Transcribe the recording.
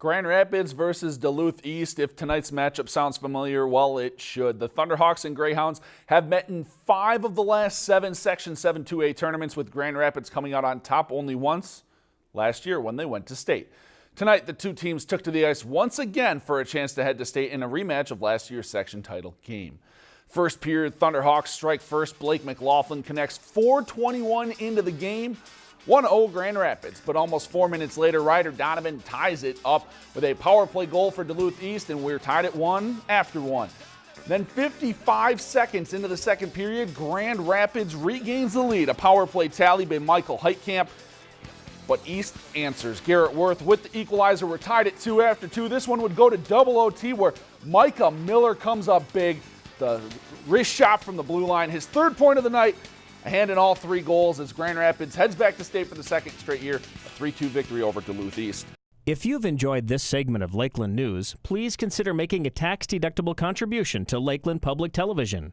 Grand Rapids versus Duluth East. If tonight's matchup sounds familiar, well, it should. The Thunderhawks and Greyhounds have met in five of the last seven Section 7 2A tournaments, with Grand Rapids coming out on top only once last year when they went to state. Tonight, the two teams took to the ice once again for a chance to head to state in a rematch of last year's section title game. First period, Thunderhawks strike first. Blake McLaughlin connects 421 into the game. 1-0 Grand Rapids, but almost four minutes later, Ryder Donovan ties it up with a power play goal for Duluth East, and we're tied at one after one. Then 55 seconds into the second period, Grand Rapids regains the lead. A power play tally by Michael Heitkamp, but East answers. Garrett Worth with the equalizer. We're tied at two after two. This one would go to double OT where Micah Miller comes up big. The wrist shot from the blue line, his third point of the night, a hand in all three goals as Grand Rapids heads back to state for the second straight year, a 3-2 victory over Duluth East. If you've enjoyed this segment of Lakeland News, please consider making a tax-deductible contribution to Lakeland Public Television.